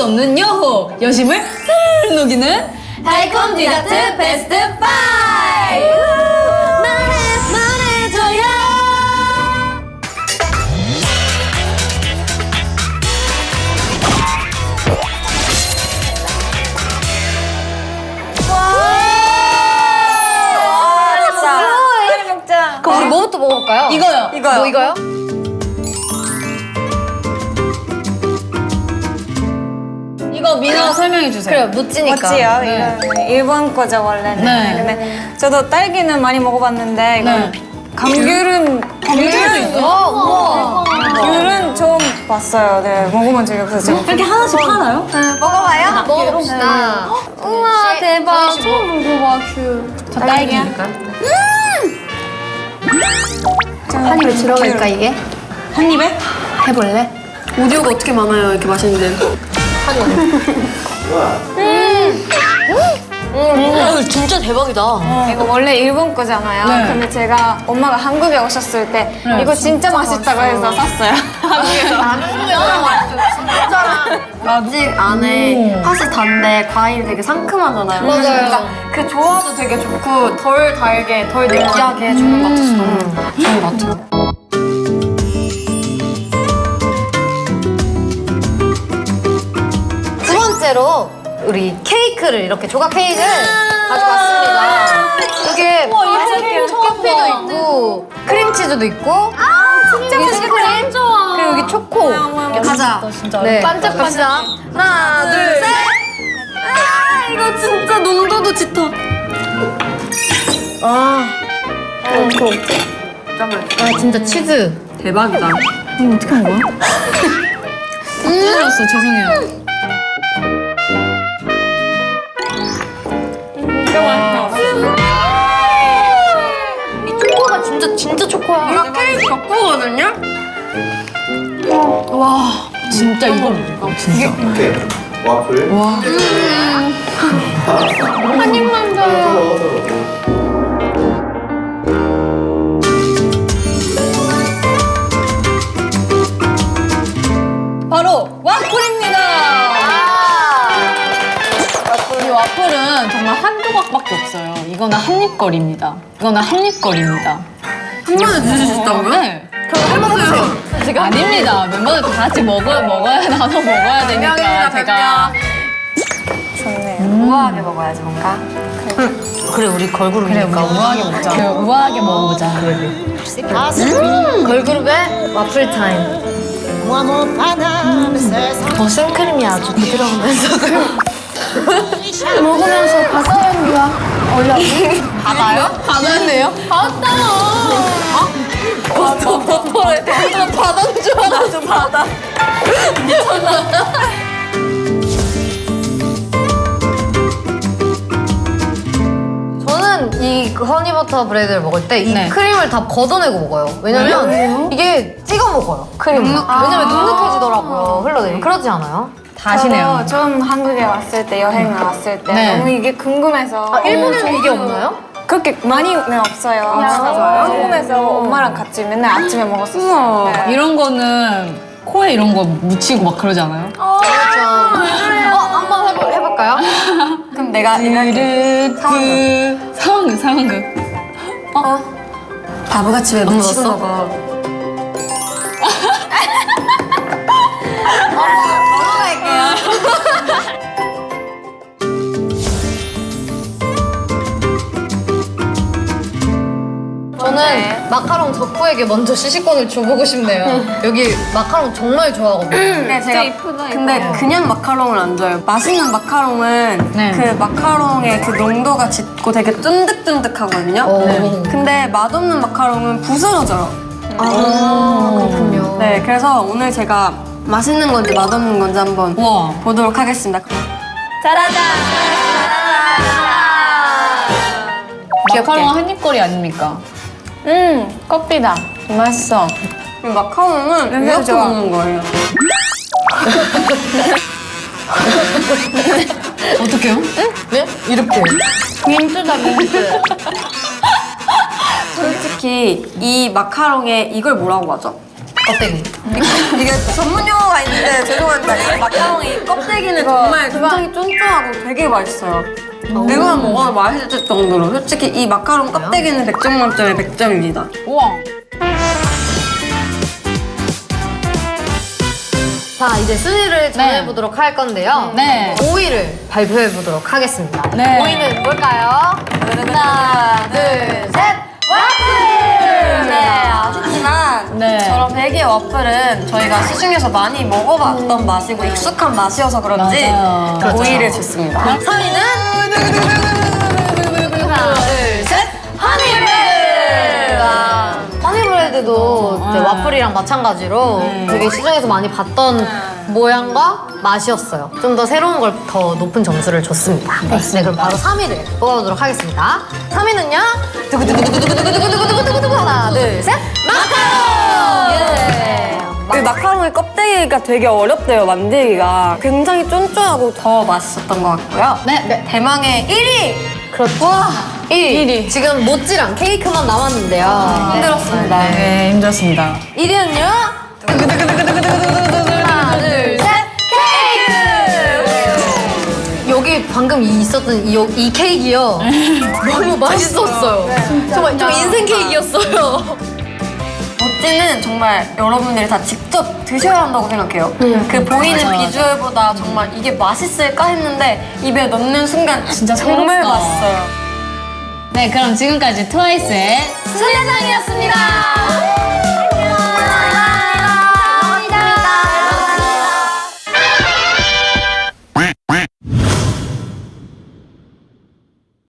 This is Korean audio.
수 없는 여호 여심을 살 녹이는 달콤 디저트 베스트 5 말해 말해줘요. 그럼 우리 뭐부터 먹어볼까요? 이거요. 이거요. 뭐 이거요? 이거 민아 설명해 주세요 그래요, 묻지니까. 멋지요. 네. 일본 거죠 원래는. 네. 근데 저도 딸기는 많이 먹어봤는데 이거는 네. 감귤은 감귤도 있어? 우와. 귤은 처음 봤어요. 네, 먹어본 적이 없어서. 이렇게 하나씩 팔아요? 먹어봐요? 먹어봅시다. 우와, 대박. 처음 먹어봐, 큐. 저 딸기니까 한 입에 들어갈까, 이게? 한 입에? 해볼래? 오디오가 어떻게 많아요 이렇게 맛있는데 음, 진짜 대박이다. 이거 원래 일본 거잖아요. 네. 근데 제가 엄마가 한국에 오셨을 때 네. 이거 진짜, 맛있다고 해서 샀어요. 아직 안에 팥이 단데 과일이 되게 상큼하잖아요 맞아요. 그러니까 그 조화도 되게 좋고 덜 달게 덜 느끼하게 해주는 것 같아서 너무 좋은 것 같아요 두 번째로 우리 케이크를 이렇게 조각 케이크를 가져왔습니다. 이게 커피도 있고 크림치즈도 있고 아 진짜 맛있겠다. 그리고 여기 초코. 가자. 네. 반짝반짝. 하나 둘 셋. 아 이거 진짜 농도도 짙어 아 진짜 치즈. 대박이다 찔렸어 죄송해요 덕후거든요? 진짜 이거 진짜. 이렇게 와플. 와. 한 입만 줘요. 바로 와플입니다. 이 와플은 정말 한 조각밖에 없어요. 이거는 한입거리입니다. 이거는 한입거리입니다. 한 번에 드실 수 있다고요? 네 그럼 해보세요. 지금 아닙니다. 멤버들 다 같이 먹어, 먹어야 나눠 먹어야 되니까 명이다, 제가. 좋네요. 우아하게 먹어야지 뭔가. 그래. 우리 걸그룹이니까. 그래 우아하게 먹자. 그래 우아하게 먹어보자. 음, 걸그룹의 와플 타임. 더 생크림이 아주 부드러우면서 먹으면서 바다 향기가 올라. 바다요? 바다인데요? 바다 어? 버터래 나 바다인 줄 알았어 바다 저는 이 허니버터 브레드를 먹을 때이 네. 크림을 다 걷어내고 먹어요. 왜냐면 이게 찍어 먹어요. 크림을. 왜냐면 눅눅해지더라고요. 흘러내리면. 그러지 않아요? 다 아시네요 저도 좀 한국에 왔을 때 여행 왔을 때 네. 너무 이게 궁금해서 아, 일본에는 이게 없나요? 그렇게 많이는 없어요. 진짜요? 궁금해서 엄마랑 같이 맨날 아침에 먹었었어요. 네. 이런 거는 코에 이런 거 묻히고 막 그러지 않아요? 그렇죠. 어, 한번 해볼, 해볼까요? 그럼 내가 드르드 상황극 상황극 바보같이 왜 묻히고 먹었어? 마카롱 덕후에게 먼저 시식권을 줘보고 싶네요. 여기 마카롱 정말 좋아하거든요. 네, 제가 근데 그냥 마카롱을 안 좋아해요. 맛있는 마카롱은 네. 그 마카롱의 그 농도가 짙고 되게 쫀득쫀득하거든요. 오. 근데 맛없는 마카롱은 부스러져요. 아, 그렇군요. 네, 그래서 오늘 제가 맛있는 건지 맛없는 건지 한번 우와 보도록 하겠습니다. 마카롱 한입거리 아닙니까? 음, 커피다. 맛있어. 이 마카롱은 이렇게 좋아. 먹는 거예요. 어떡해요? 네? 이렇게. 민트다, 민트. 솔직히 이 마카롱에 이걸 뭐라고 하죠? 껍데기. 이게 전문 용어가 있는데 이 마카롱이 껍데기는 정말 굉장히 쫀쫀하고 되게 맛있어요. 내가 먹어도 맛있을 정도로 솔직히 이 마카롱 껍데기는 100점 만점에 100점입니다. 우와. 자, 이제 순위를 정해보도록 할 건데요. 네. 5위를 발표해보도록 하겠습니다. 네. 5위는 뭘까요? 하나, 둘, 셋! 와플! 네, 아쉽지만 네. 저런 베개 와플은 저희가 시중에서 많이 먹어봤던 맛이고 익숙한 맛이어서 그런지 맞아요. 그렇죠. 5위를 줬습니다. 3위는 하나, 둘, 셋! 허니브레드! 허니브레드도 이제 와플이랑 마찬가지로 네. 되게 시중에서 많이 봤던 모양과 맛이었어요. 좀 더 새로운 걸 더 높은 점수를 줬습니다. 네, 그럼 바로 3위를 뽑아보도록 하겠습니다. 3위는요? 두구두구두구두구두구두구두구두구 하나, 둘, 셋! 마카롱! 예! 이 마카롱의 껍데기가 되게 어렵대요, 만들기가. 굉장히 쫀쫀하고 더 맛있었던 것 같고요. 네. 대망의 1위! 그렇죠. 와! 1위. 지금 모찌랑 케이크만 남았는데요. 힘들었습니다. 네, 힘들었습니다. 1위는요? 방금 이 있었던 이, 이 케이크요. 너무 맛있었어요. 정말 좀 인생 케이크였어요. 모찌는 정말 여러분들이 다 직접 드셔야 한다고 생각해요. 그 보이는 맞아, 맞아. 비주얼보다 정말 이게 맛있을까 했는데 입에 넣는 순간 진짜 정말 새롭다. 맛있어요. 네, 그럼 지금까지 트와이스의 순례장이었습니다.